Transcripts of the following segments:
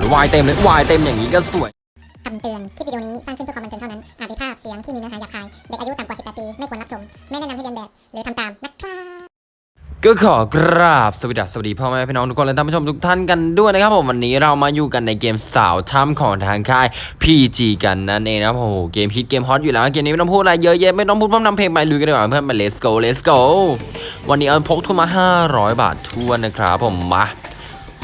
แล้ววายเต็มเลยวายเต็มอย่างนี้ก็สวยคำเตือน คลิปวิดีโอนี้สร้างขึ้นเพื่อความบันเทิงเท่านั้น อาจมีภาพเสียงที่มีเนื้อหาหยาบคาย เด็กอายุต่ำกว่า 18 ปี ไม่ควรรับชม ไม่แนะนำให้เรียนแบบ หรือทำตามนะครับก็ขอกราบสวัสดีสวัสดีพ่อแม่พี่น้องทุกคนและท่านผู้ชมทุกท่านกันด้วยนะครับผมวันนี้เรามาอยู่กันในเกมสาวถ้ำของทางค่าย PG กันนั่นเองนะครับโอ้โหเกมฮิตเกมฮอตอยู่แล้วเกมนี้ไม่ต้องพูดอะไรเยอะแยะไม่ต้องพูดพร่ำนำเพลงไปลุยกันดีกว่าเพื่อนมา let's go let's go วันนี้เอาพกทุนมา 500 บาททวนนะครับผมมา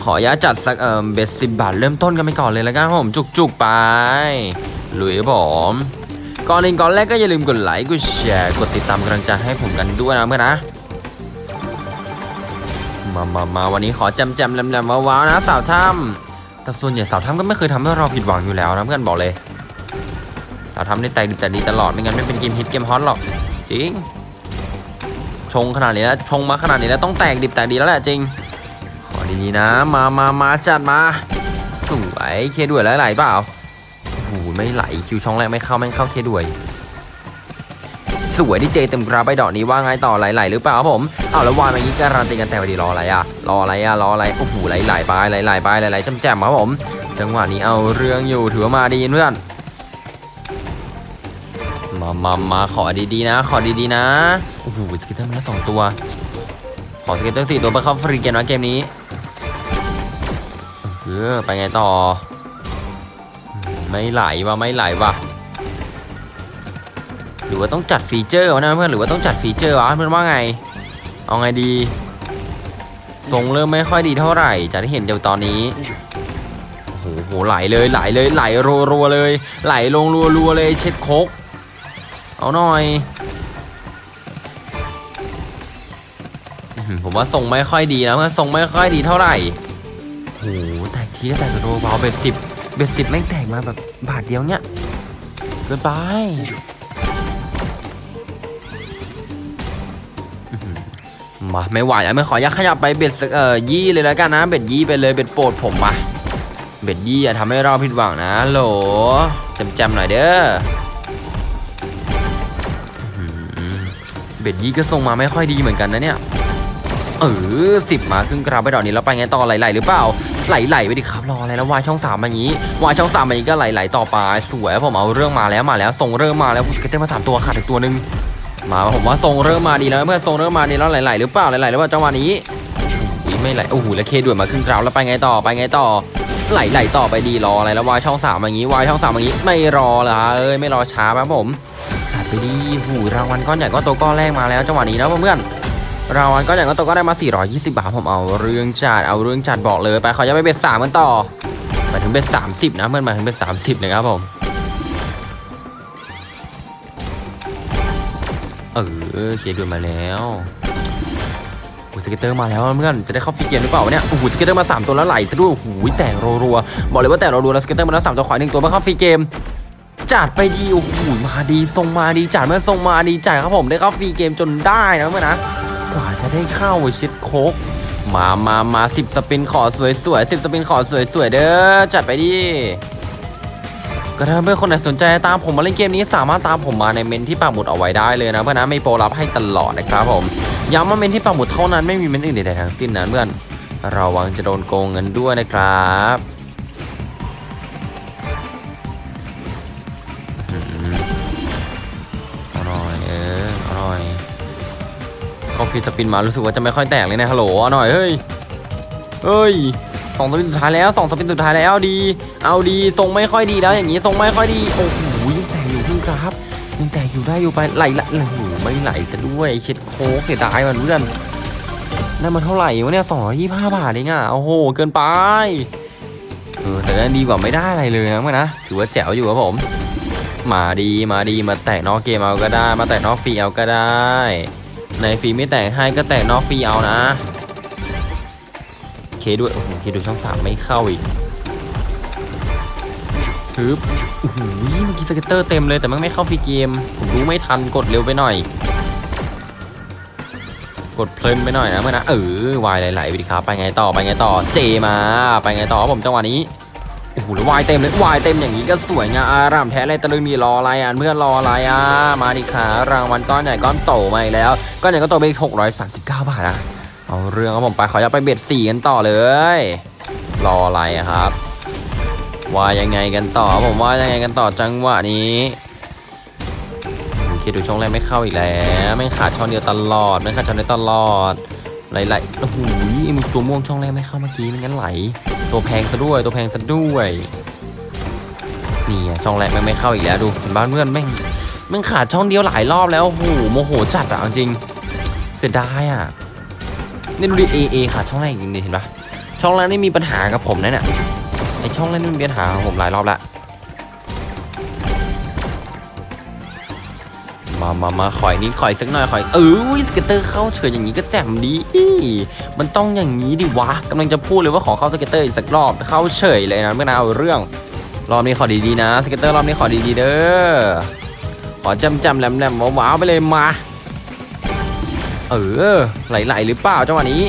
ขออนุญาตจัดสักเอ่อเบสสิบบาทเริ่มต้นกันไปก่อนเลยแล้วกันครับผมจุกๆไปลุยครับผมก่อนอื่นก่อนแรกก็อย่าลืมกดไลค์กดแชร์กดติดตามกำลังใจให้ผมกันด้วยนะเพื่อนนะมามามาวันนี้ขอจำจำแหลมๆว้าวๆนะสาวถ้ำแต่ส่วนใหญ่สาวถ้ำก็ไม่เคยทำให้เราผิดหวังอยู่แล้วนะเพื่อนบอกเลยสาวถ้ำได้แตกดิบแต่ดีตลอดไม่งั้นไม่เป็นเกมฮิตเกมฮอตหรอกจริงชงขนาดนี้แล้วชงมาขนาดนี้แล้วต้องแตกดิบแตกดีแล้วแหละจริง ดีๆนะ มามามาจัดมา สวยเคด้วยแล้วไหลเปล่าโอ้โหไม่ไหลคิวช่องแรกไม่เข้าแม่งเข้าเคด้วยสวยที่เจเต็มกราบไปดอกนี้ว่าไงต่อไหลๆหรือเปล่าครับผมเอาแล้ววานเมื่อกี้การันตีกันแต่วันดีรออะไรอะรออะไรอะรออะไรโอ้โหไหลๆไปไหลๆไปไหลๆแจมครับผม จังหวะนี้เอาเรื่องอยู่ถือว่ามาดีเพื่อนมามามาขอดีๆนะ ขอดีๆนะโอ้โห scatter มันละสองตัว ขอ scatter สี่ตัวไปเข้าฟรีเกมนะเกมนี้ ออไปไงต่อ ไม่ไหลวะไม่ไหลวะหรือว่าต้องจัด feature วะนะเพื่อนหรือว่าต้องจัด feature วะเพื่อนว่าไง เอาไงดีทรงเริ่มไม่ค่อยดีเท่าไหร่จะได้เห็นเดี๋ยวตอนนี้โอ้โหไหลเลยไหลเลยไหลรัวๆเลย ไหลลงรัวๆเลยเช็ดโคกเอาหน่อยผมว่าทรงไม่ค่อยดีนะเพื่อนทรงไม่ค่อยดีเท่าไหร่โอ้โหแตก ทีก็แตกรัวเบาเบ็ดสิบเบ็ดสิบแม่งแตกมาแบบบาทเดียวเนี้ยเกินไปมาไม่ไหวแล้วไม่ขออนุญาตขยับไปเบ็ดเอ่อยี่เลยแล้วกันนะ เบ็ดยี่ไปเลยเบ็ดโปรดผมมาเบ็ดยี่อย่าทำให้เราผิดหวังนะโหลจำๆหน่อยเด้ออื้อหือเบ็ดยี่ก็ส่งมาไม่ค่อยดีเหมือนกันนะเนี่ยเออสิบมาครึ่งกราบไปดอกนี้แล้วไปไงต่อไหลๆหรือเปล่า ไหลๆไปดิครับรออะไรแล้ววายช่องสามอย่างนี้วายช่องสามอย่างนี้ก็ไหลๆต่อไปสวยผมเอาเรื่องมาแล้วมาแล้วส่งเริ่มมาแล้วก็เต้มาสามตัวขาดอีกตัวหนึ่งมาผมว่าทรงเริ่มมาดีแล้วเพื่อนทรงเริ่มมาดีแล้วไหลๆหรือเปล่าไหลๆหรือเปล่าจังหวะนี้อุ๊ยไม่ไหลโอ้โหแล้วเคด่วนมาขึ้นกราวแล้วไปไงต่อไปไงต่อไหลๆต่อไปดีรออะไรแล้ววายช่องสามอย่างนี้วายช่องสามอย่างนี้ไม่รอละเอ้ยไม่รอช้าครับผมจัดไปดีหูรางวัลก้อนใหญ่ก้อนโตก้อนแรกมาแล้วจังหวะนี้นะเพื่อน รางวัลก้อนใหญ่ก้อนโตก็ได้มา 420 บาทผมเอาเรื่องจัดเอาเรื่องจัดบอกเลยไปเขอจะไปเบ็ดสามกันต่อหมายถึงเบ็ดสามสิบนะเพื่อนหมายถึงเบ็ดสามสิบนะครับผมเออเคลียด่วนมาแล้วโอ้สเก็ตเตอร์มาแล้วเพื่อนจะได้เข้าฟรีเกมหรือเปล่าเนี่ยโอ้โหสเก็ตเตอร์มา 3 ตัวแล้วไหลซะด้วยโอ้โหแตกรัวๆบอกเลยว่าแตกรัวๆแล้วสเก็ตเตอร์มาแล้วสามตัวขวาหนึ่งตัวมาเข้าฟรีเกมจัดไปดีโอ้โหมาดีทรงมาดีจัดเมื่อทรงมาดีจัดครับผมได้เข้าฟรีเกมจนได้นะเมื่อนะ กว่าจะได้เข้าชิดโคกมามามาสิบสปินขอสวยสวยสิบสปินขอสวยสวยเด้อจัดไปดิก็ถ้าเพื่อนคนไหนสนใจตามผมมาเล่นเกมนี้สามารถตามผมมาในเมนต์ที่ปักหมุดเอาไว้ได้เลยนะเพื่อนนะมีโปรรับให้ตลอดนะครับผมย้ำว่าเมนต์ที่ปักหมุดเท่านั้นไม่มีเมนต์อื่นใดๆทั้งสิ้นนะเพื่อนระวังจะโดนโกงเงินด้วยนะครับ พอฟรี spin มารู้สึกว่าจะไม่ค่อยแตกเลยนะฮัลโหลหน่อยเฮ้ยเฮ้ยสองสปินสุดท้ายแล้วสองสปินสุดท้ายแล้วดี เอาดีทรงไม่ค่อยดีแล้วอย่างนี้ทรงไม่ค่อยดีโอ้โหยังแตกอยู่ขึ้นครับยังแตกอยู่ได้อยู่ไปไหลละโอ้โหไม่ไหลซะด้วยเช็ดโค้กเสียดายมันเพื่อนได้มาเท่าไหร่วะเนี่ยสองร้อยยี่สิบห้าบาทเองอะโอ้โหเกินไปเออแต่ก็ดีกว่าไม่ได้อะไรเลยนะเพื่อนนะถือว่าแจ๋วอยู่ครับผม มาดีมาดีมาแตกนอกเกมเอาก็ได้ มาแตกนอกฟรีเอาก็ได้ ในฟรีไม่แตกให้ก็แตกนอกฟรีเอานะเคด้วยโอ้โหเคดูช่องสามไม่เข้าอีกฮึบโอ้โหเมื่อกี้สเก็ตเตอร์เต็มเลยแต่มันไม่เข้าฟรีเกม ผมรู้ไม่ทันกดเร็วไปหน่อย กดเพลินไปหน่อยนะเมื่อนะเออวายไหลๆไปดิครับไปไงต่อไปไงต่อเจมา ไปไงต่อผมจังหวะนี้ โอ้โหวายเต็มเลยวายเต็มอย่างนี้ก็สวยงามอารามแท้เลยตะลึงมีรออะไรอะเพื่อนรออะไรอะมาดิขารางวัลก้อนใหญ่ก้อนโตมาอีกแล้วก้อนใหญ่ก้อนโตไปหกร้อยสามสิบเก้าบาทนะเอาเรื่องครับผมไปขออยาไปเบ็ดสี่กันต่อเลย รออะไรครับ ว่ายังไงกันต่อผมว่ายังไงกันต่อจังหวะนี้โอเคดูช่องแรกไม่เข้าอีกแล้วไม่ขาดช่องเดียวตลอดไม่ขาดช่องเดียวตลอด ไหลๆโอ้โหมึงตัวม่วงช่องแรกไม่เข้าเมื่อกี้ไม่งั้นไหล ตัวแพงซะด้วย ตัวแพงซะด้วย นี่ช่องแรกแม่งไม่เข้าอีกแล้วดูเห็นบ้านเพื่อนแม่งแม่งขาดช่องเดียวหลายรอบแล้วโอ้โหโมโหจัดอะจริง เสียดายอะนี่ดูดิ A A ขาดช่องแรกอีกนิดเห็นปะช่องแรกนี่มีปัญหากับผมนะเนี่ยไอช่องเล่นมันมีปัญหาของผมหลายรอบละ มามามาขอยนิดขอยสักหน่อยขอยเออ scatter เข้าเฉยอย่างนี้ก็แจ่มดีมันต้องอย่างนี้ดิวะกำลังจะพูดเลยว่าขอเข้า scatter อีกสักรอบเข้าเฉยเลยนะไม่น่าเอาเรื่องรอบนี้ขอดีๆนะสเก็ตเตอร์รอบนี้ขอดีๆเด้อขอจำจำๆแหลมๆว้าวไปเลยมา เออไหลๆหรือเปล่าจังหวะนี้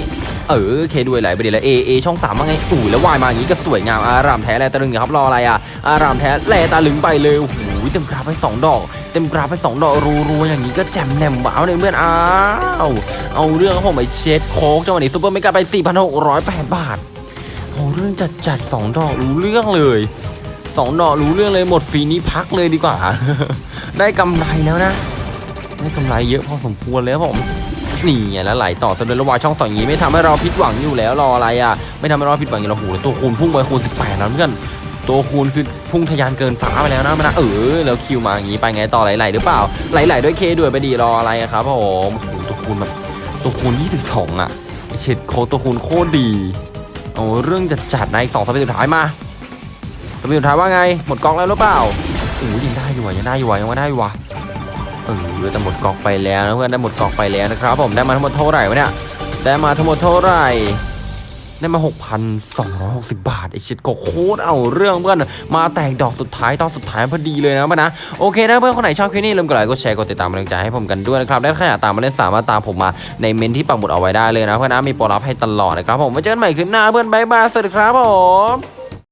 เออเคด้วยไหลไปดีแล้วเอเอช่องสามว่าไงอู้แล้ววายมาอย่างนี้ก็สวยงามอารามแท้แลตะลึงครับรออะไรอะอารามแท้แลตะลึงไปเลยโอ้โหเต็มกราฟไปสองดอก เต็มกราฟไปสองดอกรัวๆอย่างนี้ก็แจ่มแหนมว้าวเลยเพื่อนอ้าวเอาเรื่องครับผมไปเช็ดโค้กจังหวะนี้ซูเปอร์เมกาไป 4,608 บาทเอาเรื่องจัดจัดๆสองดอกรู้เรื่องเลยสองดอกรู้เรื่องเลยหมดฟรีนี้พักเลยดีกว่า ได้กำไรแล้วนะ ได้กำไรเยอะพอสมควรแล้วผมนี่ไงแล้วไหลต่อจนเลยระวายช่องสองอย่างนี้ไม่ทำให้เราผิดหวังอยู่แล้วรออะไรอะ ไม่ทำให้เราผิดหวังอยู่แล้วโหแล้วตัวคูณพุ่งไปคูณ18แล้วเพื่อน ตัวคูณคือพุ่งทะยานเกินฟ้าไปแล้วนะมันนะเออแล้วคิวมาอย่างนี้ไปไงต่อไหลๆหรือเปล่าไหลๆด้วยเคด้วยไปดีรออะไรครับผมโอ้ตัวคูณแบบตัวคูณ22อะเฉดโคตัวคูณโคตรดีโอ้เรื่องจะจัดในอีกสองสเปนสุดท้ายมาสเปนสุดท้ายว่าไงหมดกองแล้วหรือเปล่าโอ้ยังได้อยู่อะยังได้อยู่อะยังไม่ได้อยู่อะเออแต่หมดกอกไปแล้วนะเพื่อนได้หมดกอกไปแล้วนะครับผมได้มาทั้งหมดเท่าไหร่วะเนี่ยได้มาทั้งหมดเท่าไหร่ ได้มา 6,260 บาทไอชิดก็โคตรเอาเรื่องเพื่อนมาแตกดอกสุดท้ายตอนสุดท้ายพอดีเลยนะเพื่อนนะโอเคนะเพื่อนคนไหนชอบคลิปนี้ลืมกดไลค์กดแชร์กดติดตามกำลังใจให้ผมกันด้วยนะครับและถ้าอยากตามมาเล่นสามารถตามผมมาในเมนที่ปักหมุดเอาไว้ได้เลยนะเพื่อนนะมีโปรลับให้ตลอดนะครับผมไว้เจอกันใหม่คลิปหน้าเพื่อนบายบายสวัสดีครับผม